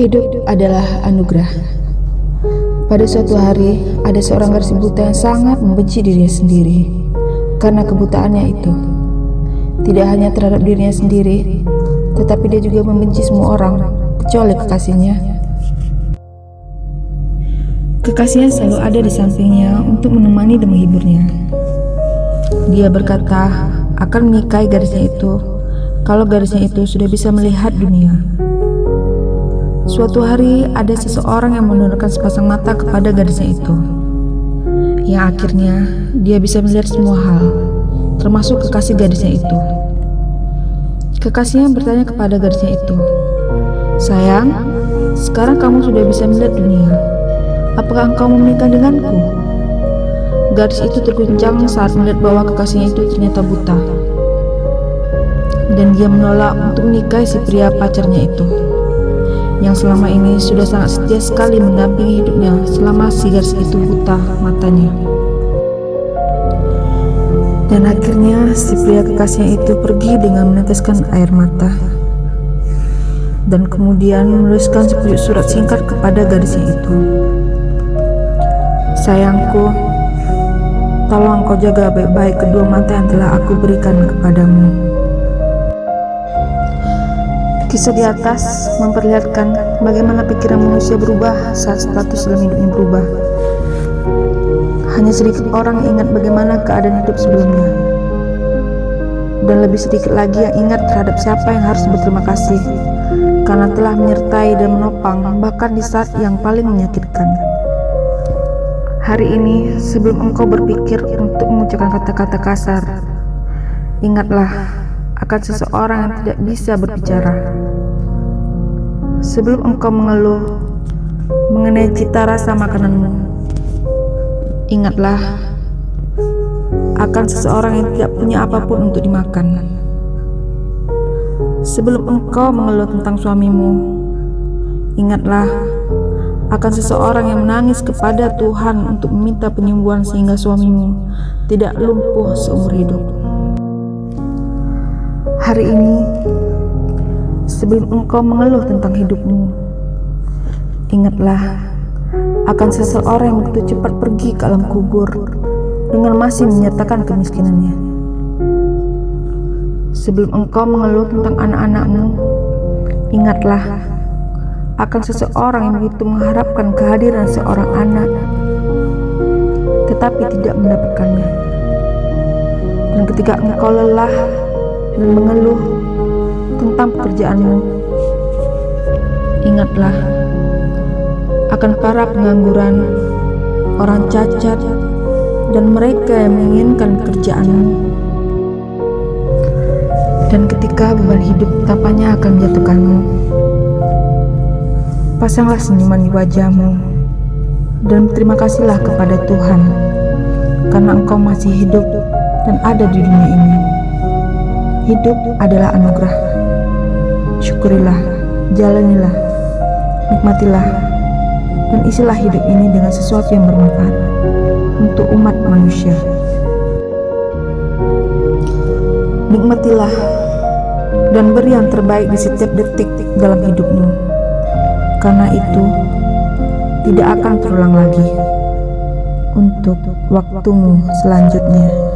Hidup adalah anugerah. Pada suatu hari, ada seorang gadis buta yang sangat membenci dirinya sendiri karena kebutaannya itu. Tidak hanya terhadap dirinya sendiri, tetapi dia juga membenci semua orang, kecuali kekasihnya. Kekasihnya selalu ada di sampingnya untuk menemani dan menghiburnya. Dia berkata akan menikahi gadisnya itu kalau gadisnya itu sudah bisa melihat dunia. Suatu hari ada seseorang yang menurunkan sepasang mata kepada gadisnya itu. Yang akhirnya dia bisa melihat semua hal, termasuk kekasih gadisnya itu. Kekasihnya bertanya kepada gadisnya itu, Sayang, sekarang kamu sudah bisa melihat dunia. Apakah engkau menikah denganku? Gadis itu terguncang saat melihat bahwa kekasihnya itu ternyata buta. Dan dia menolak untuk menikahi si pria pacarnya itu yang selama ini sudah sangat setia sekali mendampingi hidupnya selama si gadis itu buta matanya. Dan akhirnya si pria kekasihnya itu pergi dengan meneteskan air mata dan kemudian menuliskan sepucuk surat singkat kepada gadisnya itu. Sayangku, tolong kau jaga baik-baik kedua mata yang telah aku berikan kepadamu. Kisah di atas memperlihatkan bagaimana pikiran manusia berubah saat status dalam hidupnya berubah. Hanya sedikit orang yang ingat bagaimana keadaan hidup sebelumnya. Dan lebih sedikit lagi yang ingat terhadap siapa yang harus berterima kasih karena telah menyertai dan menopang bahkan di saat yang paling menyakitkan. Hari ini, sebelum engkau berpikir untuk mengucapkan kata-kata kasar, ingatlah akan seseorang yang tidak bisa berbicara. Sebelum engkau mengeluh mengenai cita rasa makananmu, ingatlah akan seseorang yang tidak punya apa pun untuk dimakan. Sebelum engkau mengeluh tentang suamimu, ingatlah akan seseorang yang menangis kepada Tuhan untuk meminta penyembuhan sehingga suamimu tidak lumpuh seumur hidup. Hari ini, sebelum engkau mengeluh tentang hidupmu, ingatlah akan seseorang yang begitu cepat pergi ke alam kubur dengan masih menyertakan kemiskinannya. Sebelum engkau mengeluh tentang anak-anakmu, ingatlah akan seseorang yang begitu mengharapkan kehadiran seorang anak, tetapi tidak mendapatkannya. Dan ketika engkau lelah dan mengeluh tentang pekerjaanmu. Ingatlah akan para pengangguran, orang cacat, dan mereka yang menginginkan pekerjaanmu. Dan ketika beban hidup tampaknya akan menjatuhkanmu, pasanglah senyuman di wajahmu dan berterima kasihlah kepada Tuhan karena engkau masih hidup dan ada di dunia ini. Hidup adalah anugerah. Syukurilah, jalanilah, nikmatilah, dan isilah hidup ini dengan sesuatu yang bermanfaat untuk umat manusia. Nikmatilah dan beri yang terbaik di setiap detik dalam hidupmu, karena itu tidak akan terulang lagi untuk waktumu selanjutnya.